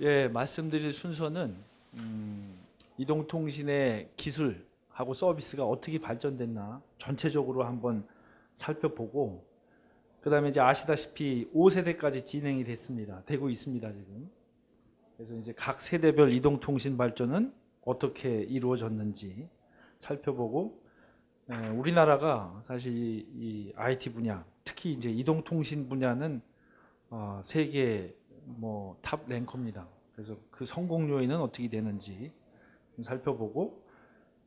예, 말씀드릴 순서는 음, 이동통신의 기술하고 서비스가 어떻게 발전됐나 전체적으로 한번 살펴보고 그 다음에 이제 아시다시피 5세대까지 진행이 됐습니다. 되고 있습니다 지금. 그래서 이제 각 세대별 이동통신 발전은 어떻게 이루어졌는지 살펴보고 예, 우리나라가 사실 이, 이 IT 분야 특히 이제 이동통신 분야는 어, 세계 뭐 top ranker입니다. 그래서 그 성공 요인은 어떻게 되는지 좀 살펴보고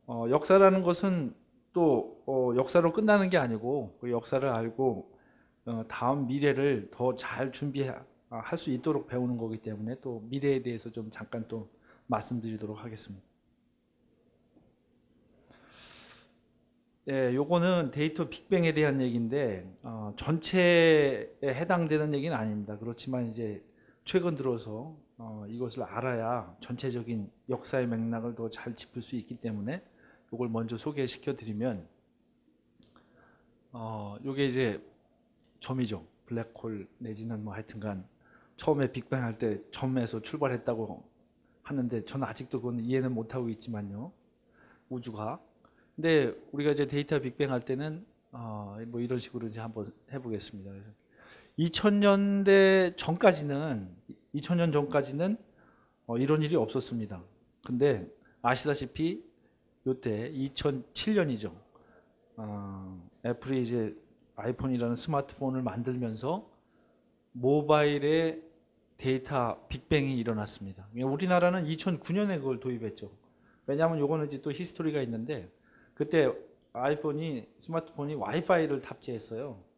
어, 역사라는 것은 또 어, 역사로 끝나는 게 아니고 그 역사를 알고 어, 다음 미래를 더 잘 준비할 수 있도록 배우는 거기 때문에 또 미래에 대해서 좀 잠깐 또 말씀드리도록 하겠습니다. 예, 요거는 데이터 빅뱅에 대한 얘기인데 어, 전체에 해당되는 얘기는 아닙니다. 그렇지만 이제 최근 들어서 어, 이것을 알아야 전체적인 역사의 맥락을 더 잘 짚을 수 있기 때문에 이걸 먼저 소개시켜 드리면 어, 요게 이제 점이죠. 블랙홀 내지는 뭐 하여튼간 처음에 빅뱅 할 때 점에서 출발했다고 하는데 저는 아직도 그건 이해는 못하고 있지만요. 우주가 근데 우리가 이제 데이터 빅뱅 할 때는 어, 뭐 이런 식으로 이제 한번 해보겠습니다. 그래서 2000년대 전까지는 2000년 전까지는 어, 이런 일이 없었습니다. 근데 아시다시피 요때 2007년이죠. 어, 애플이 이제 아이폰이라는 스마트폰을 만들면서 모바일에 데이터 빅뱅이 일어났습니다. 우리나라는 2009년에 그걸 도입했죠. 왜냐하면 요거는 이제 또 히스토리가 있는데 그때 아이폰이 스마트폰이 와이파이를 탑재했어요.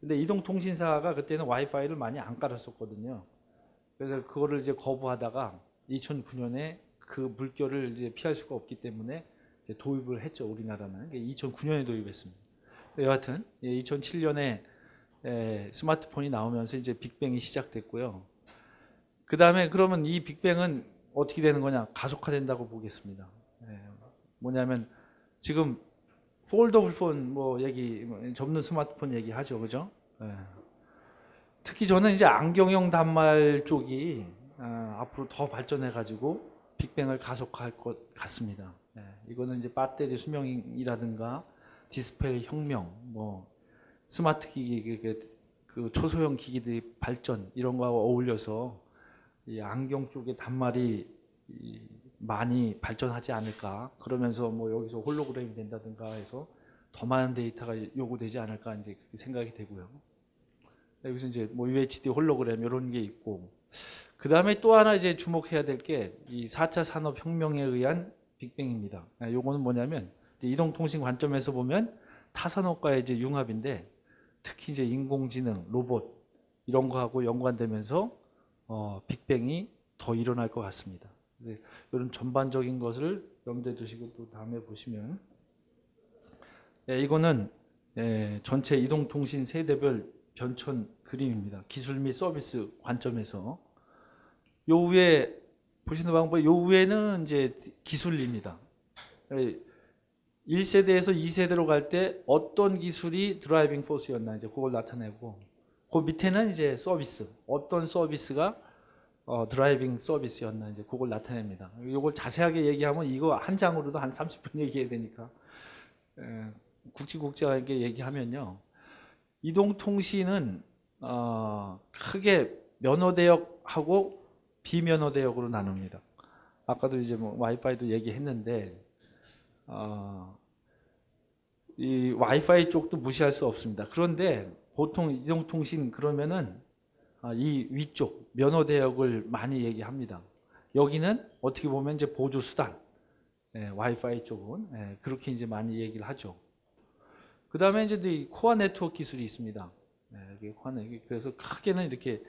근데 이동통신사가 그때는 와이파이를 많이 안 깔았었거든요. 그래서 그거를 이제 거부하다가 2009년에 그 물결을 이제 피할 수가 없기 때문에 도입을 했죠. 우리나라는 2009년에 도입했습니다. 여하튼 2007년에 스마트폰이 나오면서 이제 빅뱅이 시작됐고요. 그 다음에 그러면 이 빅뱅은 어떻게 되는 거냐? 가속화된다고 보겠습니다. 뭐냐면 지금 foldable 폰 뭐 얘기 접는 스마트폰 얘기하죠, 그죠? 네. 특히 저는 이제 안경형 단말 쪽이 어, 앞으로 더 발전해 가지고 빅뱅을 가속화할 것 같습니다. 네. 이거는 이제 배터리 수명이라든가 디스플레이 혁명, 뭐 스마트 기기 그, 그 초소형 기기들의 발전 이런 거와 어울려서 이 안경 쪽의 단말이 많이 발전하지 않을까 그러면서 뭐 여기서 홀로그램이 된다든가 해서 더 많은 데이터가 요구되지 않을까 이제 그렇게 생각이 되고요. 여기서 이제 뭐 UHD 홀로그램 이런 게 있고 그 다음에 또 하나 이제 주목해야 될 게 이 4차 산업혁명에 의한 빅뱅입니다. 아, 요거는 뭐냐면 이동통신 관점에서 보면 타산업과의 이제 융합인데 특히 이제 인공지능, 로봇 이런 거하고 연관되면서 어, 빅뱅이 더 일어날 것 같습니다. 네, 이런 전반적인 것을 염두에 두시고 또 다음에 보시면 네, 이거는 네, 전체 이동통신 세대별 변천 그림입니다. 기술 및 서비스 관점에서 요 위에 보시는 방법 요 위에는 이제 기술입니다. 1세대에서 2세대로 갈 때 어떤 기술이 driving force였나 이제 그걸 나타내고 그 밑에는 이제 서비스 어떤 서비스가 어, driving service였나 이제 그걸 나타냅니다. 이걸 자세하게 얘기하면 이거 한 장으로도 한 30분 얘기해야 되니까 에, 굵직굵직하게 얘기하면요. 이동통신은 어, 크게 면허대역하고 비면허대역으로 나눕니다. 아까도 이제 뭐 와이파이도 얘기했는데 어, 이 와이파이 쪽도 무시할 수 없습니다. 그런데 보통 이동통신 그러면은 아, 이 위쪽 면허 대역을 많이 얘기합니다. 여기는 어떻게 보면 이제 보조 수단, 예, 와이파이 쪽은 예, 그렇게 이제 많이 얘기를 하죠. 그 다음에 이제 이 코어 네트워크 기술이 있습니다. 예, 그래서 크게는 이렇게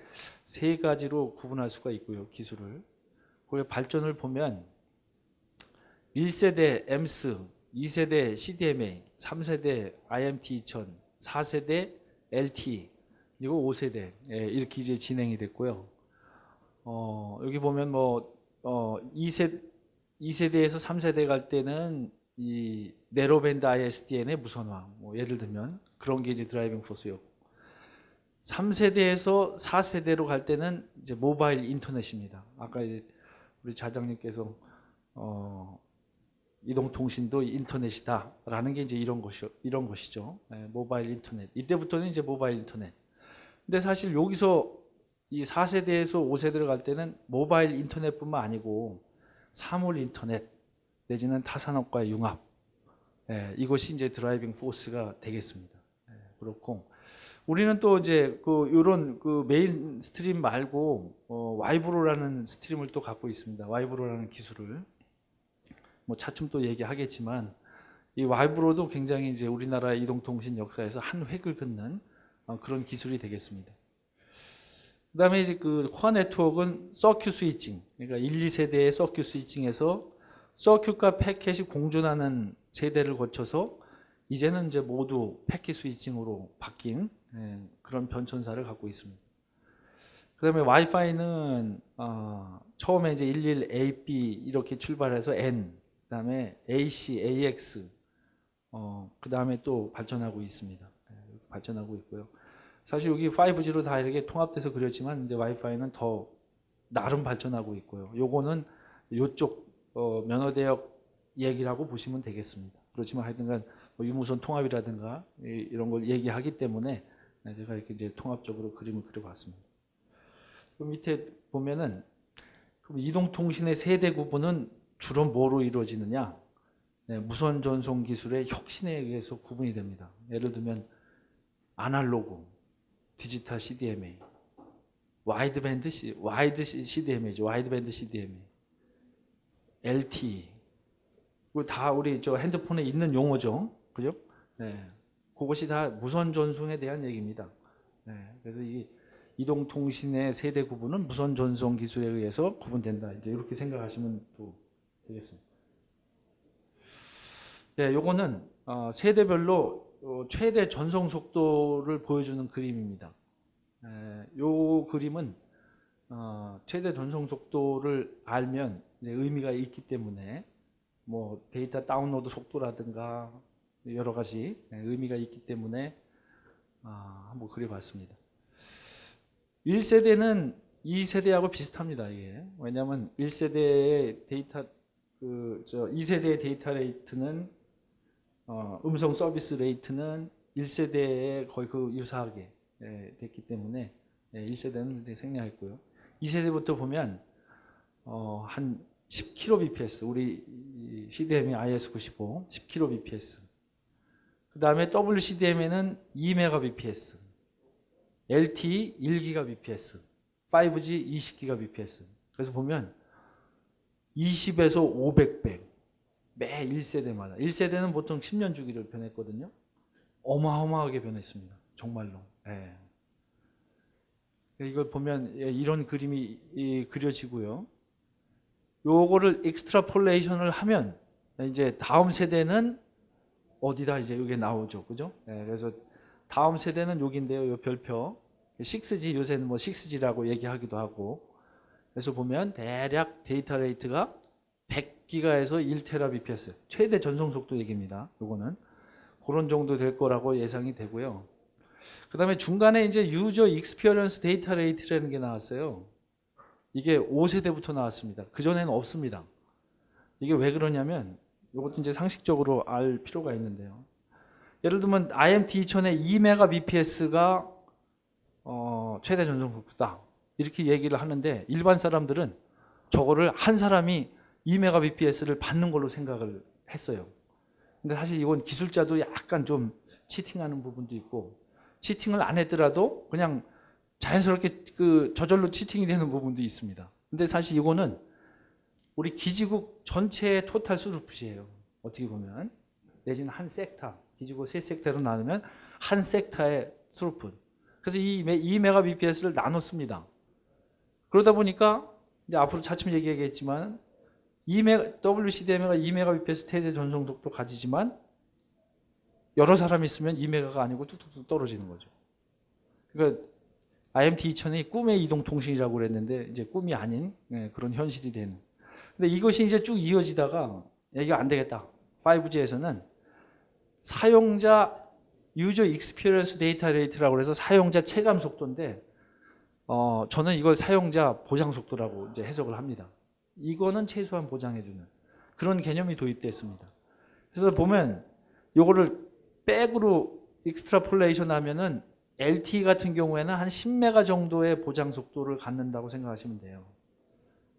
세 가지로 구분할 수가 있고요, 기술을. 그 발전을 보면 1세대 AMPS, 2세대 CDMA, 3세대 IMT 2000, 4세대 LTE, 그리고 5세대 예, 이렇게 이제 진행이 됐고요. 어, 여기 보면 뭐 어, 2세 2세대에서 3세대 갈 때는 이 narrowband ISDN의 무선화, 뭐 예를 들면 그런 게 이제 driving force였고 3세대에서 4세대로 갈 때는 이제 모바일 인터넷입니다. 아까 우리 좌장님께서 어, 이동통신도 인터넷이다라는 게 이제 이런 것이 이런 것이죠. 예, 모바일 인터넷. 이때부터는 이제 모바일 인터넷. 근데 사실 여기서 이 4세대에서 5세대로 갈 때는 모바일 인터넷뿐만 아니고 사물 인터넷 내지는 타산업과의 융합. 예, 이것이 이제 driving force가 되겠습니다. 예, 그렇고 우리는 또 이제 그 이런 그 main stream 말고 어, 와이브로라는 stream을 또 갖고 있습니다. 와이브로라는 기술을 뭐 차츰 또 얘기하겠지만 이 와이브로도 굉장히 이제 우리나라 이동통신 역사에서 한 획을 긋는 어, 그런 기술이 되겠습니다. 그 다음에 이제 그 core 네트워크는 circuit switching, 그러니까 1, 2세대의 circuit switching에서 서큐과 패켓이 공존하는 세대를 거쳐서 이제는 이제 모두 packet switching으로 바뀐 예, 그런 변천사를 갖고 있습니다. 그 다음에 와이파이는 어, 처음에 이제 11AB 이렇게 출발해서 N, 그 다음에 AC, AX, 어, 그 다음에 또 발전하고 있습니다. 예, 발전하고 있고요. 사실 여기 5G로 다 이렇게 통합돼서 그렸지만 이제 와이파이는 더 나름 발전하고 있고요. 요거는 요쪽 어, 면허대역 얘기라고 보시면 되겠습니다. 그렇지만 하여튼간 뭐 유무선 통합이라든가 이- 이런 걸 얘기하기 때문에 제가 이렇게 이제 통합적으로 그림을 그려봤습니다. 그 밑에 보면은 이동통신의 세대 구분은 주로 뭐로 이루어지느냐? 네, 무선 전송 기술의 혁신에 의해서 구분이 됩니다. 예를 들면 아날로그, 디지털 CDMA, wideband C, wide CDMA죠. wideband CDMA, LTE. 그거 다 우리 저 핸드폰에 있는 용어죠. 그죠? 네. 그것이 다 무선 전송에 대한 얘기입니다. 네. 그래서 이 이동통신의 세대 구분은 무선 전송 기술에 의해서 구분된다. 이제 이렇게 생각하시면 또 되겠습니다. 네, 요거는 어, 세대별로 어, 최대 전송 속도를 보여주는 그림입니다. 에, 요 그림은 어, 최대 전송 속도를 알면 의미가 있기 때문에 뭐 데이터 다운로드 속도라든가 여러 가지 예, 의미가 있기 때문에 아, 한번 그려봤습니다. 1세대는 2세대하고 비슷합니다. 이게 왜냐하면 1세대의 데이터 그 저 2세대의 data rate는 어, 음성 서비스 rate는 1세대에 거의 그 유사하게 예, 됐기 때문에 예, 1세대는 이제 생략했고요. 2세대부터 보면 어, 한 10kbps 우리 이 CDMA IS95 10kbps 그 다음에 WCDMA는 2Mbps LTE 1GBps 5G 20GBps 그래서 보면 20에서 500배 매 1세대마다 1세대는 보통 10년 주기를 변했거든요 어마어마하게 변했습니다 정말로 예. 이걸 보면 예, 이런 그림이 이, 그려지고요 요거를 extrapolation을 하면 이제 다음 세대는 어디다 이제 이게 나오죠. 그죠? 예, 그래서 다음 세대는 여기인데요. 요 별표 6G 요새는 뭐 6G라고 얘기하기도 하고 그래서 보면 대략 data rate가 100 기가에서 1테라bps 최대 전송 속도 얘기입니다. 요거는 그런 정도 될 거라고 예상이 되고요. 그 다음에 중간에 이제 user experience data rate라는 게 나왔어요. 이게 5세대부터 나왔습니다. 그전에는 없습니다. 이게 왜 그러냐면 이것도 이제 상식적으로 알 필요가 있는데요. 예를 들면 IMT 2000의 2Mbps가 어, 최대 전송 속도다. 이렇게 얘기를 하는데 일반 사람들은 저거를 한 사람이 2Mbps를 받는 걸로 생각을 했어요. 근데 사실 이건 기술자도 약간 좀 치팅하는 부분도 있고 치팅을 안 했더라도 그냥 자연스럽게 그 저절로 치팅이 되는 부분도 있습니다. 근데 사실 이거는 우리 기지국 전체의 토탈 수루풋이에요. 어떻게 보면 내지는 한 섹터 기지국 세 섹터로 나누면 한 섹터의 수루풋. 그래서 이 2메가bps를 나눴습니다. 그러다 보니까 이제 앞으로 차츰 얘기하겠지만 2메가, WCDMA가 2메가bps 최대 전송 속도 가지지만 여러 사람이 있으면 2메가가 아니고 뚝뚝뚝 떨어지는 거죠. 그러니까 IMT 2000이 꿈의 이동 통신이라고 그랬는데 이제 꿈이 아닌 예, 그런 현실이 되는. 근데 이것이 이제 쭉 이어지다가 얘기가 안 되겠다. 5G에서는 사용자 user experience data rate라고 해서 사용자 체감 속도인데 어, 저는 이걸 사용자 보장 속도라고 이제 해석을 합니다. 이거는 최소한 보장해주는 그런 개념이 도입됐습니다. 그래서 보면 요거를 back으로 extrapolation 하면은 LTE 같은 경우에는 한 10메가 정도의 보장 속도를 갖는다고 생각하시면 돼요.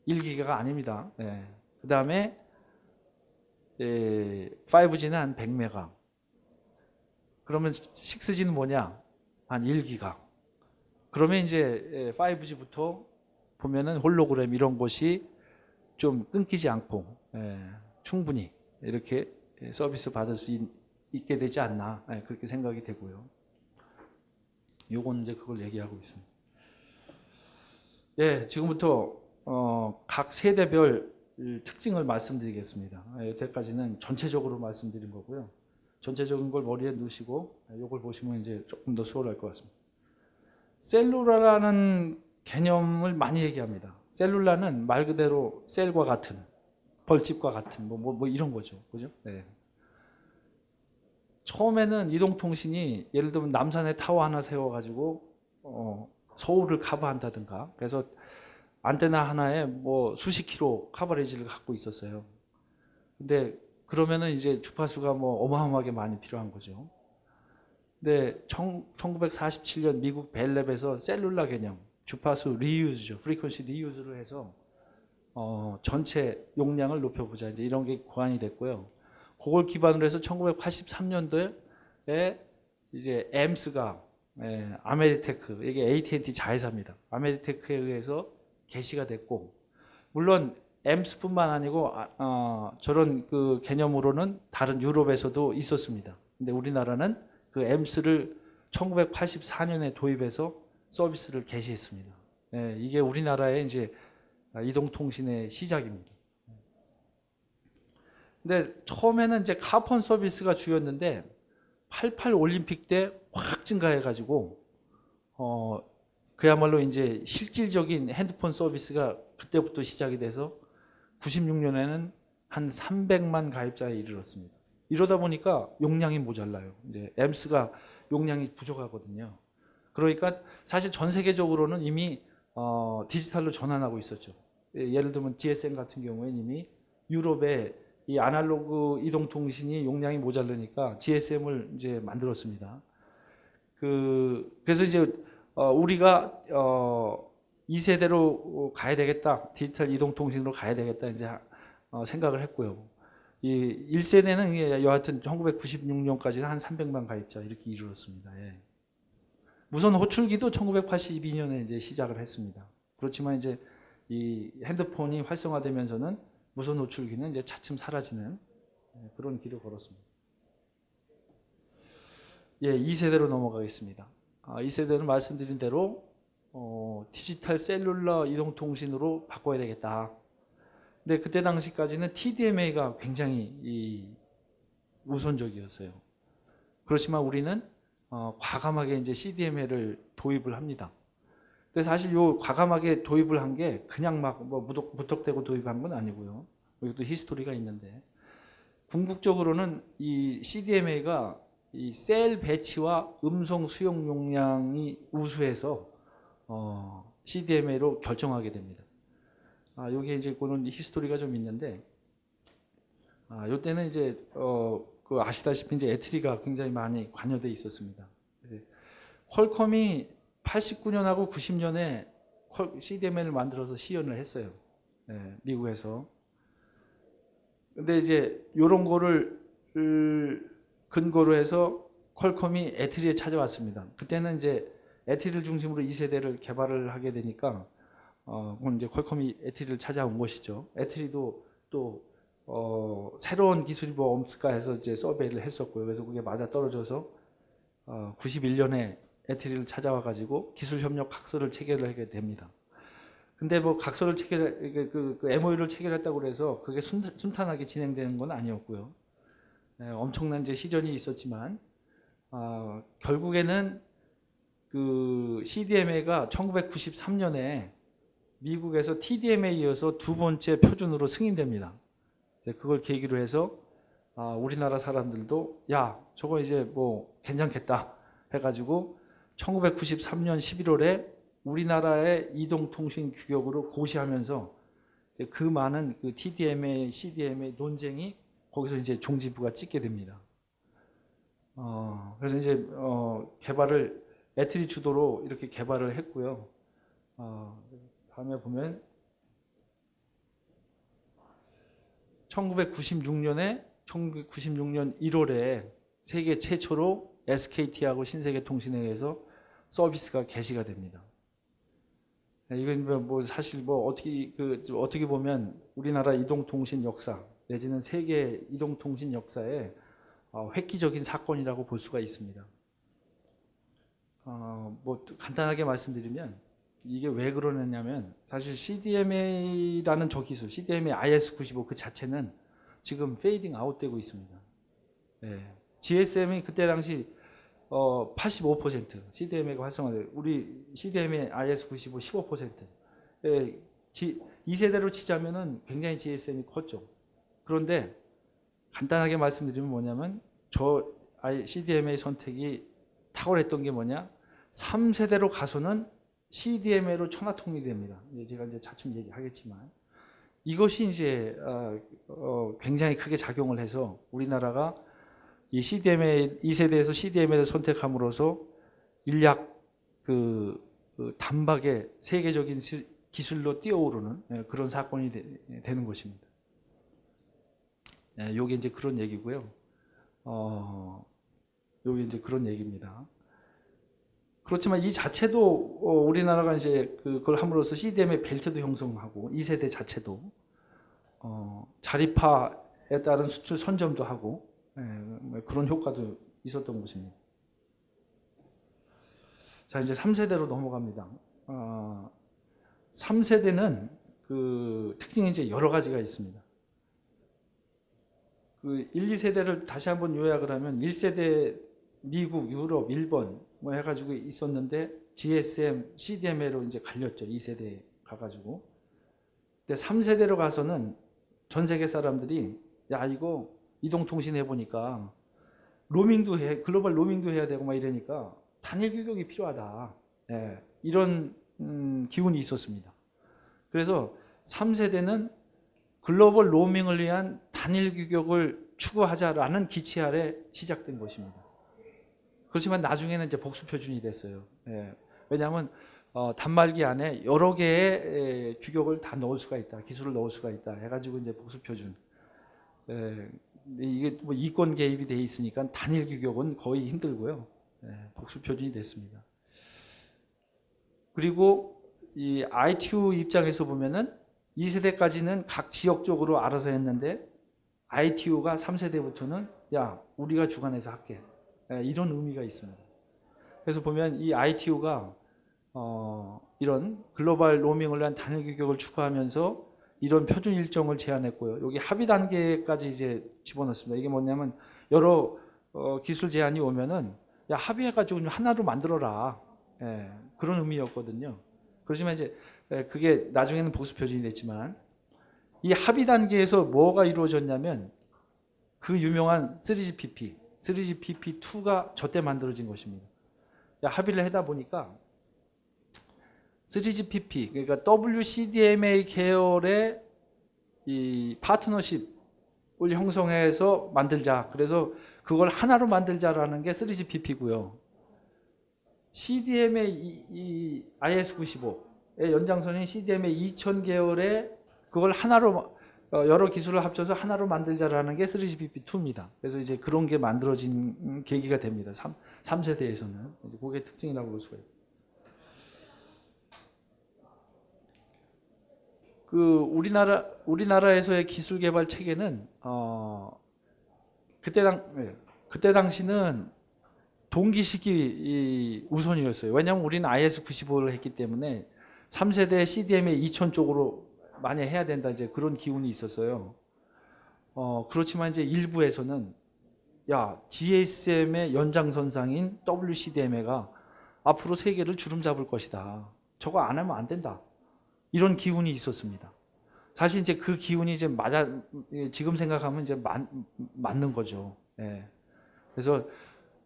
1기가가 아닙니다. 그 다음에 5G는 한 100메가. 그러면 6G는 뭐냐? 한 1기가. 그러면 이제 5G부터 보면은 홀로그램 이런 것이 좀 끊기지 않고 예, 충분히 이렇게 서비스 받을 수 있, 게 되지 않나 예, 그렇게 생각이 되고요. 요건 이제 그걸 얘기하고 있습니다. 예, 지금부터 어, 각 세대별 특징을 말씀드리겠습니다. 예, 여태까지는 전체적으로 말씀드린 거고요. 전체적인 걸 머리에 넣으시고 이걸 보시면 이제 조금 더 수월할 것 같습니다. 셀룰라라는 개념을 많이 얘기합니다. 셀룰라는 말 그대로 셀과 같은 벌집과 같은 뭐, 뭐, 뭐 이런 거죠. 그죠? 네. 처음에는 이동통신이 예를 들면 남산에 타워 하나 세워가지고 어, 서울을 커버한다든가 그래서 안테나 하나에 뭐 수십 킬로 커버리지를 갖고 있었어요. 근데 그러면은 이제 주파수가 뭐 어마어마하게 많이 필요한 거죠. 근데 1947년 미국 Bell Lab에서 cellular 개념, 주파수 reuse죠. frequency reuse를 해서 어, 전체 용량을 높여보자. 이제 이런 게 고안이 됐고요. 그걸 기반으로 해서 1983년도에 이제 AMPS가 예, Ameritech 이게 AT&T 자회사입니다. Ameritech에 의해서 개시가 됐고 물론 엠스뿐만 아니고 아, 어, 저런 그 개념으로는 다른 유럽에서도 있었습니다. 근데 우리나라는 그 엠스를 1984년에 도입해서 서비스를 개시했습니다. 예, 이게 우리나라의 이제 이동통신의 시작입니다. 근데 처음에는 이제 카폰 서비스가 주였는데 88 올림픽 때 확 증가해 가지고 어 그야말로 이제 실질적인 핸드폰 서비스가 그때부터 시작이 돼서 96년에는 한 300만 가입자에 이르렀습니다. 이러다 보니까 용량이 모자라요. 이제 엠스가 용량이 부족하거든요. 그러니까 사실 전 세계적으로는 이미 어, 디지털로 전환하고 있었죠. 예를 들면 GSM 같은 경우에는 이미 유럽에 이 아날로그 이동통신이 용량이 모자르니까 GSM을 이제 만들었습니다. 그 그래서 이제 어 우리가 어 2세대로 가야 되겠다. 디지털 이동통신으로 가야 되겠다. 이제 어 생각을 했고요. 이 1세대는 여하튼 1996년까지는 한 300만 가입자 이렇게 이르렀습니다. 예. 무선 호출기도 1982년에 이제 시작을 했습니다. 그렇지만 이제 이 핸드폰이 활성화되면서는 무선 노출기는 이제 차츰 사라지는 예, 그런 길을 걸었습니다. 예, 2세대로 넘어가겠습니다. 아, 2세대는 말씀드린 대로 어, 디지털 셀룰러 이동통신으로 바꿔야 되겠다. 근데 그때 당시까지는 TDMA가 굉장히 이 우선적이었어요. 그렇지만 우리는 어, 과감하게 이제 CDMA를 도입을 합니다. 근데 사실 요 과감하게 도입을 한 게 그냥 막뭐 무턱대고 도입한 건 아니고요. 이것도 history가 있는데 궁극적으로는 이 CDMA가 이 셀 배치와 음성 수용 용량이 우수해서 어, CDMA로 결정하게 됩니다. 아, 여기 이제 그런 history가 좀 있는데 아, 요때는 이제 어, 그 아시다시피 이제 에트리가 굉장히 많이 관여돼 있었습니다. 퀄컴이 89년하고 90년에 CDMA를 만들어서 시연을 했어요. 네, 미국에서. 근데 이제 이런 거를 근거로 해서 퀄컴이 에트리에 찾아왔습니다. 그때는 이제 에트리를 중심으로 2세대를 개발을 하게 되니까 어, 이제 퀄컴이 에트리를 찾아온 것이죠. 에트리도 또 어, 새로운 기술이 뭐 없을까 해서 이제 survey를 했었고요. 그래서 그게 맞아 떨어져서 어, 91년에 에트리를 찾아와 가지고 기술 협력 각서를 체결하게 됩니다. 근데 뭐 각서를 체결 그, 그 MOU를 체결했다고 그래서 그게 순, 탄하게 진행되는 건 아니었고요. 네, 엄청난 이제 시련이 있었지만 어, 결국에는 그 CDMA가 1993년에 미국에서 TDMA에 이어서 두 번째 표준으로 승인됩니다. 그걸 계기로 해서 아, 우리나라 사람들도 야 저거 이제 뭐 괜찮겠다 해가지고 1993년 11월에 우리나라의 이동통신 규격으로 고시하면서 그 많은 그 TDMA, CDMA 논쟁이 거기서 이제 종지부가 찍게 됩니다. 어, 그래서 이제 어, 개발을 애트리 주도로 이렇게 개발을 했고요. 어, 다음에 보면 1996년에 1996년 1월에 세계 최초로 SKT하고 신세계통신회에서 서비스가 개시가 됩니다. 네, 이건 뭐 사실 뭐 어떻게 그 어떻게 보면 우리나라 이동통신 역사 내지는 세계 이동통신 역사에 어, 획기적인 사건이라고 볼 수가 있습니다. 어, 뭐 간단하게 말씀드리면 이게 왜 그러느냐면 사실 CDMA라는 저 기술, CDMA IS95 그 자체는 지금 fading out되고 있습니다. 네. GSM이 그때 당시 어, 85% CDMA가 활성화돼 우리 CDMA IS95 15%. 예, 지, 2세대로 치자면은 굉장히 GSM이 컸죠. 그런데 간단하게 말씀드리면 뭐냐면 저 CDMA 선택이 탁월했던 게 뭐냐? 3세대로 가서는 CDMA로 천하통일이 됩니다. 제가 이제 차츰 얘기하겠지만 이것이 이제 어, 어, 굉장히 크게 작용을 해서 우리나라가 이 CDMA 2세대에서 CDMA를 선택함으로써 인약 그, 그 단박에 세계적인 시, 기술로 뛰어오르는 예, 그런 사건이 되, 는 것입니다. 예, 요게 이제 그런 얘기고요. 어, 요게 이제 그런 얘기입니다. 그렇지만 이 자체도 어, 우리나라가 이제 그걸 함으로써 CDM의 벨트도 형성하고 2세대 자체도 어, 자립화에 따른 수출 선점도 하고 예, 뭐 그런 효과도 있었던 것입니다. 자 이제 3세대로 넘어갑니다. 어, 3세대는 그 특징이 이제 여러 가지가 있습니다. 그 1, 2세대를 다시 한번 요약을 하면 1세대 미국, 유럽, 일본 뭐 해가지고 있었는데 GSM, CDMA로 이제 갈렸죠. 2세대 가가지고. 근데 3세대로 가서는 전 세계 사람들이 야 이거 이동통신 해보니까 로밍도 해, 글로벌 로밍도 해야 되고 막 이러니까 단일 규격이 필요하다. 예, 이런 음, 기운이 있었습니다. 그래서 3세대는 글로벌 로밍을 위한 단일 규격을 추구하자라는 기치 아래 시작된 것입니다. 그렇지만 나중에는 이제 복수 표준이 됐어요. 예, 왜냐하면 어, 단말기 안에 여러 개의 에, 규격을 다 넣을 수가 있다. 기술을 넣을 수가 있다. 해가지고 이제 복수 표준. 예, 이게 뭐 이권 개입이 돼 있으니까 단일 규격은 거의 힘들고요. 예, 복수 표준이 됐습니다. 그리고 이 ITU 입장에서 보면은 2세대까지는 각 지역적으로 알아서 했는데 ITU가 3세대부터는 야 우리가 주관해서 할게 예, 이런 의미가 있습니다. 그래서 보면 이 ITU가 어, 이런 글로벌 로밍을 위한 단일 규격을 추구하면서 이런 표준 일정을 제안했고요. 여기 합의 단계까지 이제 집어넣습니다. 이게 뭐냐면 여러 어, 기술 제안이 오면은 야 합의해가지고 하나로 만들어라 예, 그런 의미였거든요. 그렇지만 이제 예, 그게 나중에는 보수 표준이 됐지만 이 합의 단계에서 뭐가 이루어졌냐면 그 유명한 3GPP, 3GPP2가 저때 만들어진 것입니다. 합의를 하다 보니까 3GPP 그러니까 WCDMA 계열의 이 파트너십을 형성해서 만들자. 그래서 그걸 하나로 만들자라는 게 3GPP고요. CDMA 이, 이 IS95의 연장선인 CDMA 2000 계열의 그걸 하나로 어, 여러 기술을 합쳐서 하나로 만들자라는 게 3GPP2입니다. 그래서 이제 그런 게 만들어진 계기가 됩니다. 3, 3세대에서는. 그게 특징이라고 볼 수가 있습니다. 그 우리나라 우리나라에서의 기술 개발 체계는 어 그때 당 네, 그때 당시는 동기식이 우선이었어요. 왜냐하면 우리는 IS95를 했기 때문에 3세대 CDMA 2000 쪽으로 많이 해야 된다 이제 그런 기운이 있었어요. 어 그렇지만 이제 일부에서는 야 GSM의 연장선상인 WCDMA가 앞으로 세계를 주름 잡을 것이다. 저거 안 하면 안 된다. 이런 기운이 있었습니다. 사실 이제 그 기운이 이제 맞아 지금 생각하면 이제 맞, 맞는 거죠. 예. 그래서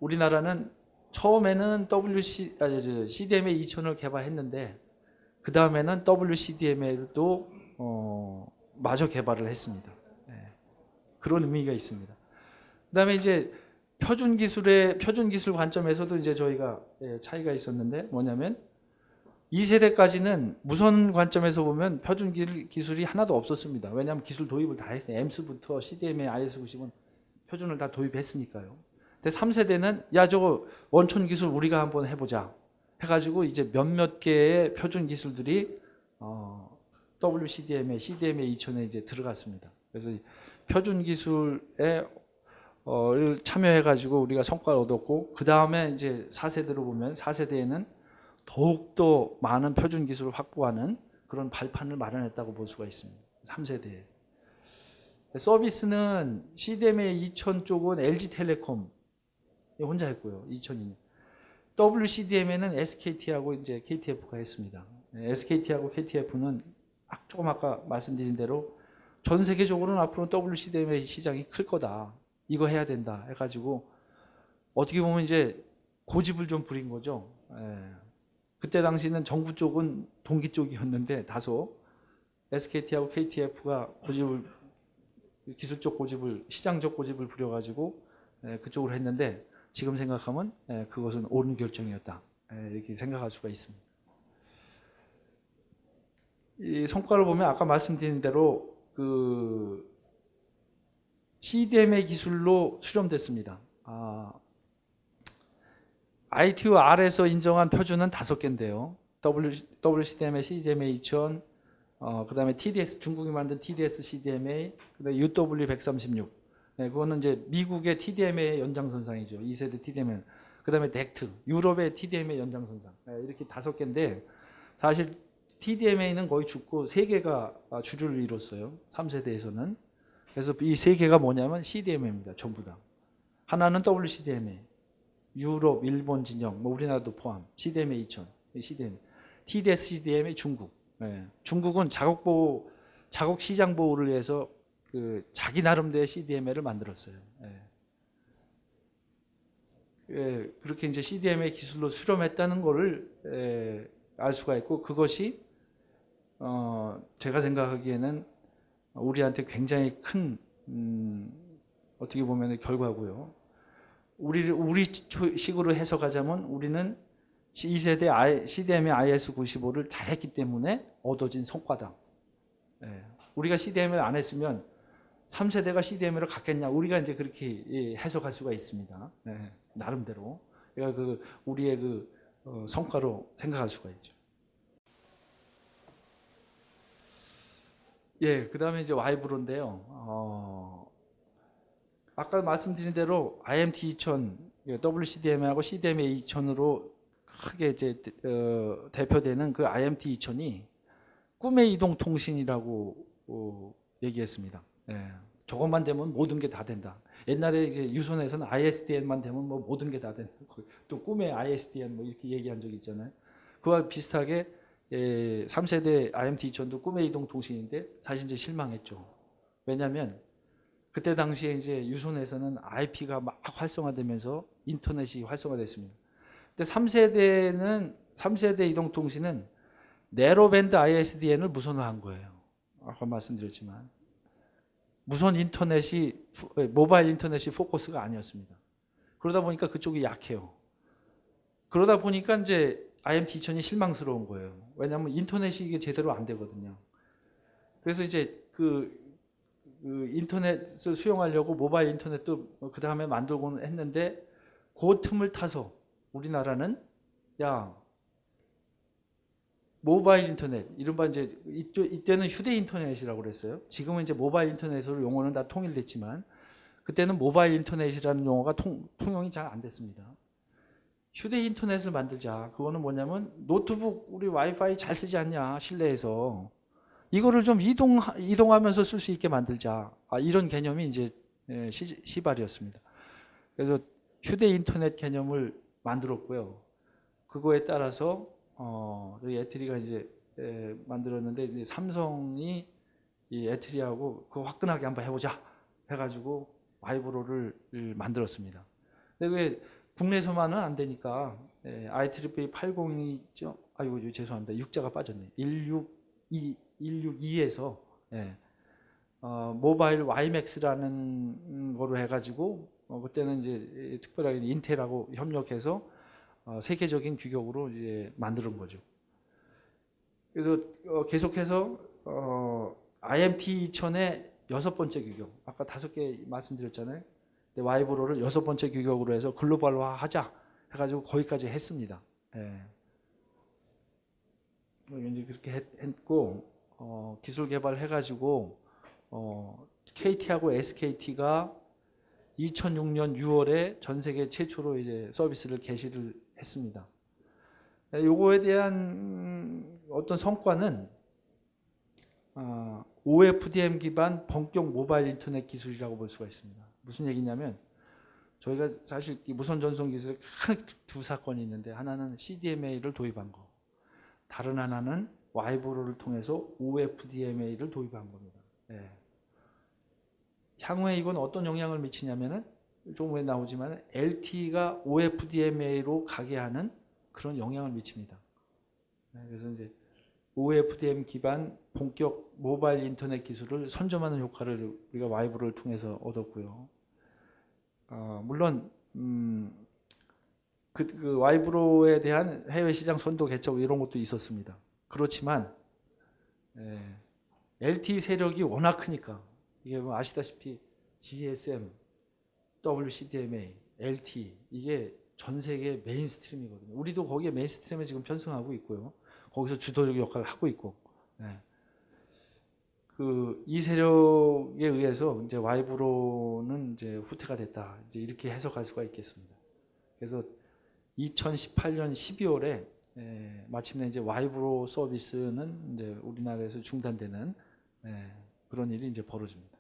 우리나라는 처음에는 WC 아, 저, CDMA 2000을 개발했는데 그 다음에는 WCDMA도 어, 마저 개발을 했습니다. 예. 그런 의미가 있습니다. 그다음에 이제 표준 기술의 표준 기술 관점에서도 이제 저희가 예, 차이가 있었는데 뭐냐면 2세대까지는 무선 관점에서 보면 표준 기- 기술이 하나도 없었습니다. 왜냐하면 기술 도입을 다 했어요. MS부터 CDMA, IS90은 표준을 다 도입했으니까요. 근데 3세대는 야 저거 원촌 기술 우리가 한번 해보자 해가지고 이제 몇몇 개의 표준 기술들이 어, WCDMA, CDMA 2000에 이제 들어갔습니다. 그래서 이 표준 기술에 어, 를 참여해가지고 우리가 성과를 얻었고 그 다음에 이제 4세대로 보면 4세대에는 더욱더 많은 표준 기술을 확보하는 그런 발판을 마련했다고 볼 수가 있습니다. 3세대에. 서비스는 CDMA 2000 쪽은 LG텔레콤 혼자 했고요. 2002년. WCDM에는 SKT하고 이제 KTF가 했습니다. SKT하고 KTF는 조금 아까 말씀드린 대로 전 세계적으로는 앞으로 WCDMA 시장이 클 거다. 이거 해야 된다 해가지고 어떻게 보면 이제 고집을 좀 부린 거죠. 예. 그때 당시는 정부 쪽은 동기 쪽이었는데 다소 SKT하고 KTF가 고집을 기술적 고집을 시장적 고집을 부려가지고 예, 그쪽으로 했는데 지금 생각하면 예, 그것은 옳은 결정이었다 예, 이렇게 생각할 수가 있습니다. 이 성과를 보면 아까 말씀드린 대로 그 CDMA 기술로 수렴됐습니다. 아, ITU-R에서 인정한 표준은 다섯 개인데요. WCDMA, CDMA 2000, 어, 그 다음에 TDS 중국이 만든 TDS CDMA, 그 다음에 UW136. 네, 그거는 이제 미국의 TDMA 연장선상이죠. 2세대 TDMA. 그 다음에 덱트, 유럽의 TDMA 연장선상. 네, 이렇게 다섯 개인데 사실 TDMA는 거의 죽고 세 개가 주류를 이뤘어요. 3세대에서는. 그래서 이 세 개가 뭐냐면 CDMA입니다. 전부 다. 하나는 WCDMA, 유럽, 일본 진영, 뭐 우리나라도 포함, CDMA 2000, CDMA, TDS CDMA 중국. 예. 중국은 자국 보호, 자국 시장 보호를 위해서 그 자기 나름대로의 CDMA를 만들었어요. 예. 예, 그렇게 이제 CDMA 기술로 수렴했다는 것을 예, 알 수가 있고 그것이 어, 제가 생각하기에는 우리한테 굉장히 큰 음, 어떻게 보면 결과고요. 우리 우리 식으로 해석하자면 우리는 2세대 CDM의 IS95를 잘했기 때문에 얻어진 성과다. 예. 우리가 CDM을 안 했으면 3세대가 CDM을 갖겠냐? 우리가 이제 그렇게 예, 해석할 수가 있습니다. 예, 나름대로. 그러니까 그 우리의 그 어, 성과로 생각할 수가 있죠. 예, 그 다음에 이제 와이브로인데요. 어, 아까 말씀드린 대로 IMT 2000, WCDMA하고 CDMA 2000으로 크게 이제 어, 대표되는 그 IMT 2000이 꿈의 이동 통신이라고 어, 얘기했습니다. 예, 저것만 되면 모든 게 다 된다. 옛날에 이제 유선에서는 ISDN만 되면 뭐 모든 게 다 된다. 또 꿈의 ISDN 뭐 이렇게 얘기한 적이 있잖아요. 그와 비슷하게 예, 3세대 IMT 2000도 꿈의 이동 통신인데 사실 이제 실망했죠. 왜냐하면 그때 당시에 이제 유선에서는 IP가 막 활성화되면서 인터넷이 활성화됐습니다. 근데 3세대는 3세대 이동 통신은 네로밴드 ISDN을 무선화한 거예요. 아까 말씀드렸지만 무선 인터넷이 모바일 인터넷이 포커스가 아니었습니다. 그러다 보니까 그쪽이 약해요. 그러다 보니까 이제 IMT 2000이 실망스러운 거예요. 왜냐하면 인터넷이 이게 제대로 안 되거든요. 그래서 이제 그, 그 인터넷을 수용하려고 모바일 인터넷도 그 다음에 만들고는 했는데 그 틈을 타서 우리나라는 야 모바일 인터넷 이른바 이제 이때는 휴대 인터넷이라고 그랬어요. 지금은 이제 모바일 인터넷으로 용어는 다 통일됐지만 그때는 모바일 인터넷이라는 용어가 통, 통용이 잘 안 됐습니다. 휴대 인터넷을 만들자. 그거는 뭐냐면 노트북 우리 와이파이 잘 쓰지 않냐 실내에서 이거를 좀 이동 이동하면서 쓸 수 있게 만들자. 아, 이런 개념이 이제 예, 시, 시발이었습니다. 그래서 휴대 인터넷 개념을 만들었고요. 그거에 따라서 어, 에트리가 이제 에, 만들었는데 이제 삼성이 이 에트리하고 그 화끈하게 한번 해보자 해가지고 와이브로를 만들었습니다. 근데 왜 국내에서만은 안 되니까 예, IEEE 802죠. 아이고 죄송합니다. 6자가 빠졌네. 162 162에서 예, 어, 모바일 YMAX라는 거로 해가지고 어, 그때는 이제 특별하게 인텔하고 협력해서 어, 세계적인 규격으로 이제 만드는 거죠. 그래서 어, 계속해서 어, IMT 2000의 여섯 번째 규격, 아까 다섯 개 말씀드렸잖아요. 근데 와이브로를 여섯 번째 규격으로 해서 글로벌화 하자 해가지고 거기까지 했습니다. 예. 이제 그렇게 했, 했고 어, 기술 개발해가지고 어, KT하고 SKT가 2006년 6월에 전 세계 최초로 이제 서비스를 개시를 했습니다. 예, 요거에 대한 음, 어떤 성과는 어, OFDM 기반 본격 모바일 인터넷 기술이라고 볼 수가 있습니다. 무슨 얘기냐면 저희가 사실 이 무선 전송 기술에 큰 두 사건이 있는데 하나는 CDMA를 도입한 거, 다른 하나는 와이브로를 통해서 OFDMA를 도입한 겁니다. 예. 향후에 이건 어떤 영향을 미치냐면은 좀 후에 나오지만 LTE가 OFDMA로 가게 하는 그런 영향을 미칩니다. 네, 그래서 이제 OFDM 기반 본격 모바일 인터넷 기술을 선점하는 효과를 우리가 와이브를 통해서 얻었고요. 어, 물론 음, 그, 그 와이브로에 대한 해외 시장 선도 개척 이런 것도 있었습니다. 그렇지만 예, LTE 세력이 워낙 크니까 이게 뭐 아시다시피 GSM, WCDMA, LTE 이게 전 세계 mainstream이거든요. 우리도 거기에 mainstream에 지금 편승하고 있고요. 거기서 주도적 역할을 하고 있고. 네. 그 이 세력에 의해서 이제 와이브로는 이제 후퇴가 됐다. 이제 이렇게 해석할 수가 있겠습니다. 그래서 2018년 12월에 에, 마침내 이제 와이브로 서비스는 이제 우리나라에서 중단되는 에, 그런 일이 이제 벌어집니다.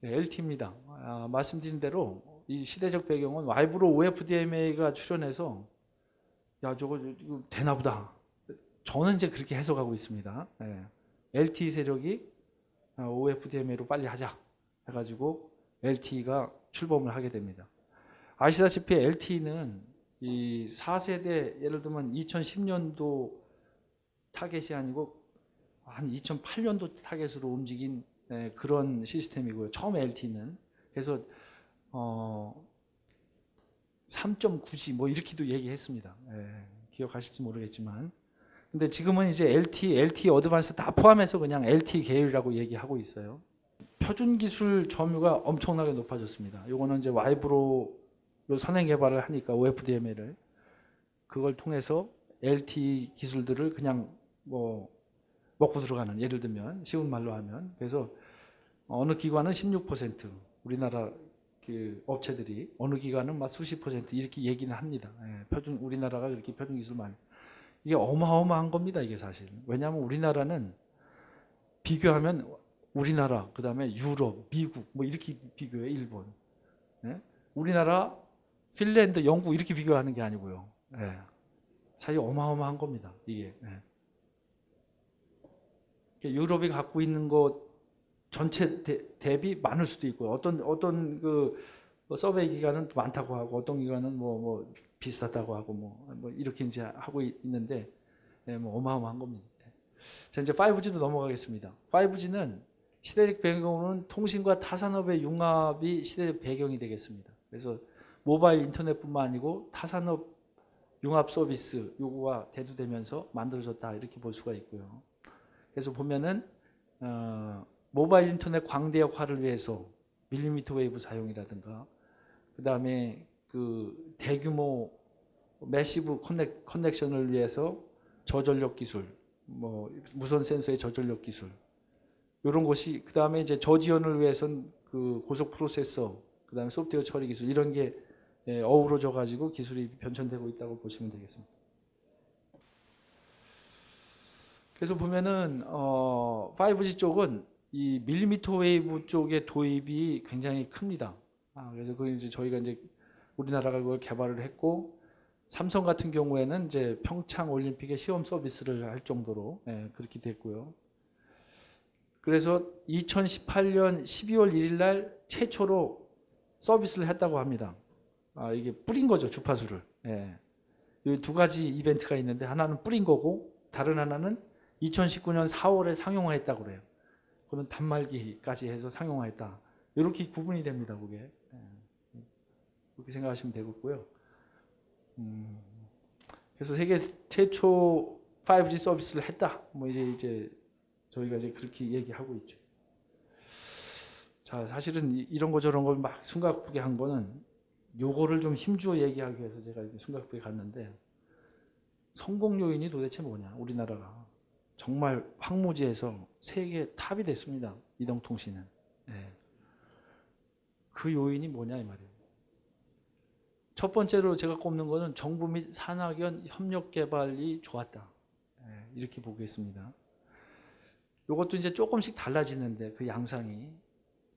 네, LT입니다. 아, 말씀드린 대로 이 시대적 배경은 와이브로 OFDMA가 출연해서 야 저거 이거 되나 보다. 저는 이제 그렇게 해석하고 있습니다. 네. LTE 세력이 OFDMA로 빨리 하자 해가지고 LTE가 출범을 하게 됩니다. 아시다시피 LTE는 이 4세대 예를 들면 2010년도 타겟이 아니고 한 2008년도 타겟으로 움직인 네, 그런 시스템이고요. 처음 LTE는 그래서 어 3.9G 뭐 이렇게도 얘기했습니다. 예, 기억하실지 모르겠지만 근데 지금은 이제 LTE, LTE Advanced 다 포함해서 그냥 LTE 계열이라고 얘기하고 있어요. 표준 기술 점유가 엄청나게 높아졌습니다. 요거는 이제 와이브로 선행 개발을 하니까 OFDMA를 그걸 통해서 LTE 기술들을 그냥 뭐 먹고 들어가는 예를 들면 쉬운 말로 하면 그래서 어느 기관은 16% 우리나라 그 업체들이 어느 기관은 막 수십 퍼센트 이렇게 얘기는 합니다. 예, 표준 우리나라가 그렇게 표준 기술 많이 이게 어마어마한 겁니다. 이게 사실 왜냐하면 우리나라는 비교하면 우리나라 그 다음에 유럽, 미국 뭐 이렇게 비교해 일본. 예? 우리나라, 핀란드, 영국 이렇게 비교하는 게 아니고요. 예. 사실 어마어마한 겁니다. 이게. 예. 유럽이 갖고 있는 것 전체 대, 비 많을 수도 있고 어떤 어떤 그 서베이 기간은 많다고 하고 어떤 기간은 뭐, 뭐 비슷하다고 하고 뭐, 뭐 이렇게 이제 하고 있는데 네, 뭐 어마어마한 겁니다. 자 이제 5G로 넘어가겠습니다. 5G는 시대적 배경으로는 통신과 타 산업의 융합이 시대적 배경이 되겠습니다. 그래서 모바일 인터넷뿐만 아니고 타 산업 융합 서비스 요구가 대두되면서 만들어졌다 이렇게 볼 수가 있고요. 그래서 보면은 어, 모바일 인터넷 광대역화를 위해서 millimeter wave 사용이라든가 그 다음에 그 대규모 massive connec, connection을 위해서 저전력 기술, 뭐 무선 센서의 저전력 기술 이런 것이 그 다음에 이제 저지연을 위해서는 그 고속 프로세서 그 다음에 소프트웨어 처리 기술 이런 게 예, 어우러져 가지고 기술이 변천되고 있다고 보시면 되겠습니다. 그래서 보면은 어 5G 쪽은 이 millimeter wave 쪽의 도입이 굉장히 큽니다. 아, 그래서 그 이제 저희가 이제 우리나라가 그걸 개발을 했고 삼성 같은 경우에는 이제 평창 올림픽에 시험 서비스를 할 정도로 예, 그렇게 됐고요. 그래서 2018년 12월 1일 날 최초로 서비스를 했다고 합니다. 아, 이게 뿌린 거죠, 주파수를. 예. 이두 가지 이벤트가 있는데 하나는 뿌린 거고 다른 하나는 2019년 4월에 상용화했다고 그래요. 그런 단말기까지 해서 상용화했다. 이렇게 구분이 됩니다, 그게. 예. 그렇게 생각하시면 되겠고요. 음, 그래서 세계 최초 5G 서비스를 했다. 뭐 이제 이제 저희가 이제 그렇게 얘기하고 있죠. 자, 사실은 이- 이런 거 저런 걸 막 숨가쁘게 한 거는 요거를 좀 힘주어 얘기하기 위해서 제가 이렇게 숨가쁘게 갔는데 성공 요인이 도대체 뭐냐? 우리나라가 정말 황무지에서 세계 탑이 됐습니다. 이동통신은. 예. 그 요인이 뭐냐 이 말이에요. 첫 번째로 제가 꼽는 거는 정부 및 산학연 협력 개발이 좋았다. 예, 이렇게 보겠습니다. 이것도 이제 조금씩 달라지는데 그 양상이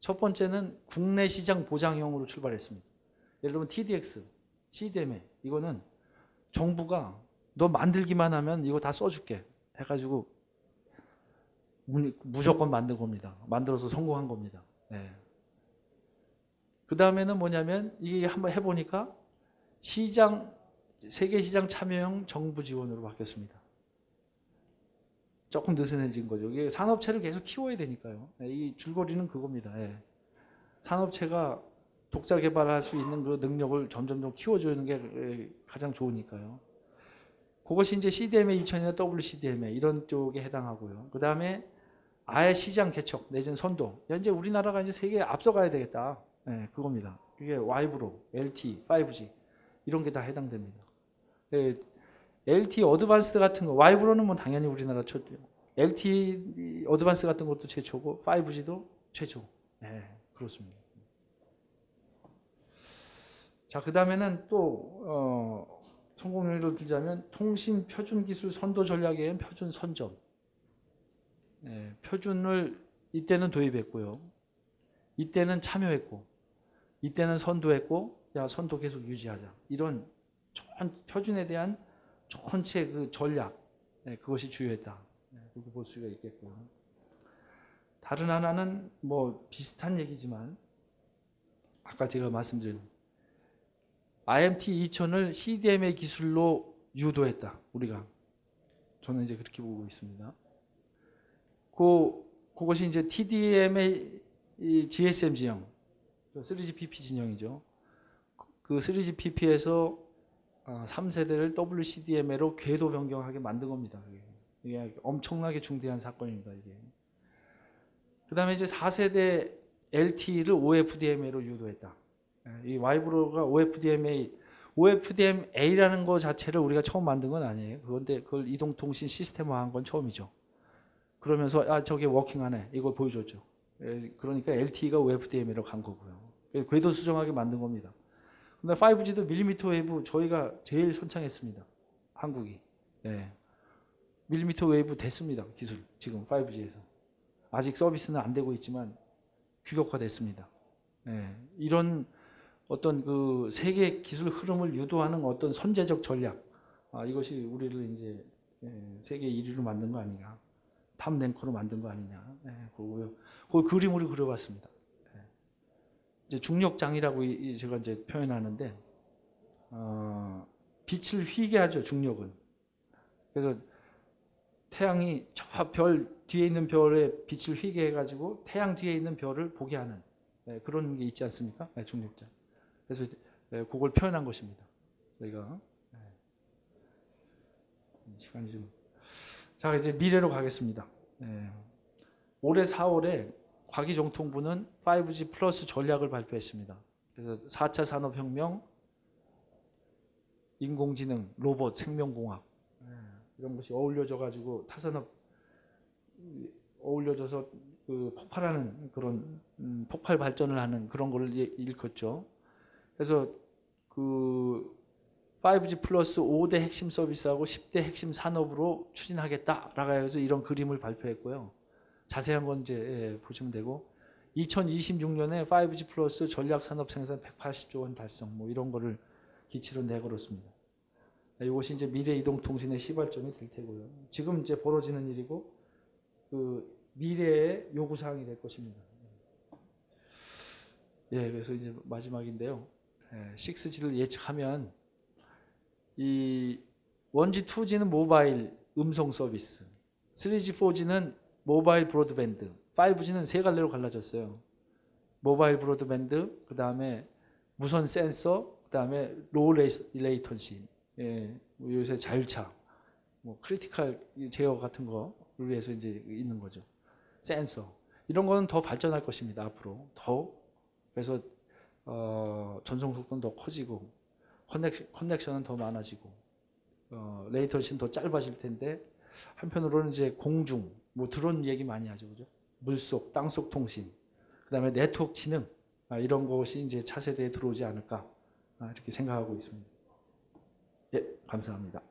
첫 번째는 국내 시장 보장형으로 출발했습니다. 예를 들면 TDX, CDMA 이거는 정부가 너 만들기만 하면 이거 다 써줄게 해가지고 무- 무조건 만든 겁니다. 만들어서 성공한 겁니다. 그 다음에는 뭐냐면 이게 한번 해보니까 시장 세계 시장 참여형 정부 지원으로 바뀌었습니다. 조금 느슨해진 거죠. 이게 산업체를 계속 키워야 되니까요. 네, 이 줄거리는 그겁니다. 예. 산업체가 독자 개발할 수 있는 그 능력을 점점점 키워주는 게 예, 가장 좋으니까요. 그것이 이제 CDMA 2000이나 WCDMA 이런 쪽에 해당하고요. 그 다음에 아예 시장 개척 내지는 선도. 야, 이제 우리나라가 이제 세계에 앞서가야 되겠다. 예, 그겁니다. 이게 와이브로, LT, 5G 이런 게 다 해당됩니다. 예, LT 어드밴스드 같은 거, 와이브로는 뭐 당연히 우리나라 최초, LT 어드밴스 같은 것도 최초고 5G도 최초. 예, 그렇습니다. 자, 그 다음에는 또 어, 성공 예를 들자면 통신 표준 기술 선도 전략에 의한 표준 선점. 예, 표준을 이때는 도입했고요. 이때는 참여했고, 이때는 선도했고, 야 선도 계속 유지하자. 이런 전 표준에 대한 전체 그 전략, 예, 그것이 주요했다. 예, 그렇게 볼 수가 있겠고요. 다른 하나는 뭐 비슷한 얘기지만 아까 제가 말씀드린 IMT 2000을 CDMA 기술로 유도했다. 우리가 저는 이제 그렇게 보고 있습니다. 그 그것이 이제 TDMA 이 GSM 진영, 3GPP 진영이죠. 그 3GPP에서 3세대를 WCDMA로 궤도 변경하게 만든 겁니다. 이게. 엄청나게 중대한 사건입니다. 이게. 그 다음에 이제 4세대 LTE를 OFDMA로 유도했다. 예, 이 와이브로가 OFDMA, OFDMA라는 거 자체를 우리가 처음 만든 건 아니에요. 그런데 그걸 이동통신 시스템화한 건 처음이죠. 그러면서 아 저게 working하네 이걸 보여줬죠. 예, 그러니까 LTE가 OFDMA로 간 거고요. 궤도 수정하게 만든 겁니다. 근데 5G도 millimeter wave 저희가 제일 선창했습니다. 한국이. 예. millimeter wave 됐습니다. 기술 지금 5G에서. 아직 서비스는 안 되고 있지만 규격화됐습니다. 예. 이런 어떤 그 세계 기술 흐름을 유도하는 어떤 선제적 전략 아, 이것이 우리를 이제 예, 세계 1위로 만든 거 아니냐 top ranker로 만든 거 아니냐 예, 그거고요. 그 그림으로 그려봤습니다. 예. 이제 중력장이라고 제가 이제 표현하는데 어, 빛을 휘게 하죠 중력은. 그래서 태양이 저 별 뒤에 있는 별에 빛을 휘게 해가지고 태양 뒤에 있는 별을 보게 하는 예, 그런 게 있지 않습니까? 예, 중력장. 그래서 예, 그걸 표현한 것입니다. 저희가 예. 시간이 좀. 자 이제 미래로 가겠습니다. 예. 올해 4월에 과기정통부는 5G 플러스 전략을 발표했습니다. 그래서 4차 산업혁명, 인공지능, 로봇, 생명공학 예, 이런 것이 어울려져 가지고 타산업 어울려져서 그 폭발하는 그런 음, 폭발 발전을 하는 그런 예- 일컫죠. 그래서 그 5G 플러스 5대 핵심 서비스하고 10대 핵심 산업으로 추진하겠다라고 해서 이런 그림을 발표했고요. 자세한 건 이제 예, 보시면 되고 2026년에 5G 플러스 전략 산업 생산 180조 원 달성 뭐 이런 거를 기치로 내걸었습니다. 이것이 이제 미래 이동 통신의 시발점이 될 테고요. 지금 이제 벌어지는 일이고 그 미래의 요구 사항이 될 것입니다. 예, 그래서 이제 마지막인데요. 예, 6G를 예측하면 이 1G, 2G는 모바일 음성 서비스, 3G, 4G는 mobile broadband, 5G는 세 갈래로 갈라졌어요. mobile broadband, 그 다음에 무선 센서, 그 다음에 low latency, 예, 뭐 요새 자율차, 뭐 critical 제어 같은 거를 위해서 이제 있는 거죠. 센서. 이런 거는 더 발전할 것입니다 앞으로. 더 그래서 어, 전송 속도는 더 커지고 connection, connection은 더 많아지고 어, 레이턴시는 더 짧아질 텐데 한편으로는 이제 공중 뭐 드론 얘기 많이 하죠 그죠 물속 땅속 통신 그 다음에 네트워크 지능 아, 이런 것이 이제 차세대에 들어오지 않을까 아, 이렇게 생각하고 있습니다 예 감사합니다.